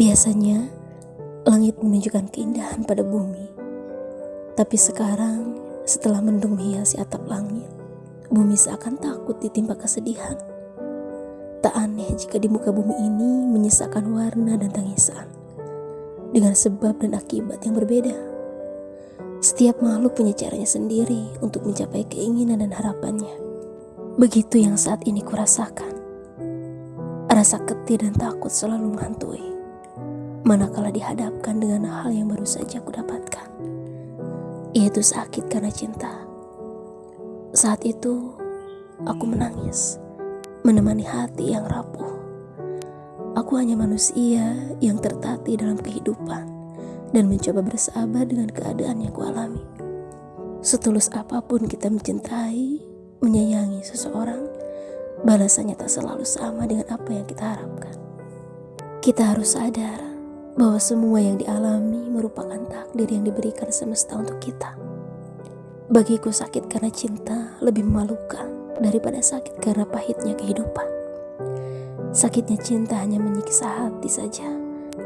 Biasanya, langit menunjukkan keindahan pada bumi. Tapi sekarang, setelah mendung menghiasi atap langit, bumi seakan takut ditimpa kesedihan. Tak aneh jika di muka bumi ini menyisakan warna dan tangisan. Dengan sebab dan akibat yang berbeda. Setiap makhluk punya caranya sendiri untuk mencapai keinginan dan harapannya. Begitu yang saat ini kurasakan. Rasa ketir dan takut selalu menghantui manakala dihadapkan dengan hal yang baru saja aku dapatkan, yaitu sakit karena cinta. Saat itu, aku menangis, menemani hati yang rapuh. Aku hanya manusia yang tertatih dalam kehidupan dan mencoba bersabar dengan keadaan yang kualami. Setulus apa pun kita mencintai, menyayangi seseorang, balasannya tak selalu sama dengan apa yang kita harapkan. Kita harus sadar bahwa semua yang dialami merupakan takdir yang diberikan semesta untuk kita. Bagiku sakit karena cinta lebih memalukan daripada sakit karena pahitnya kehidupan. Sakitnya cinta hanya menyiksa hati saja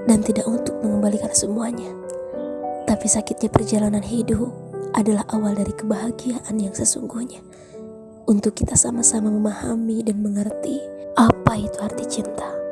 dan tidak untuk mengembalikan semuanya. Tapi sakitnya perjalanan hidup adalah awal dari kebahagiaan yang sesungguhnya. Untuk kita sama-sama memahami dan mengerti apa itu arti cinta.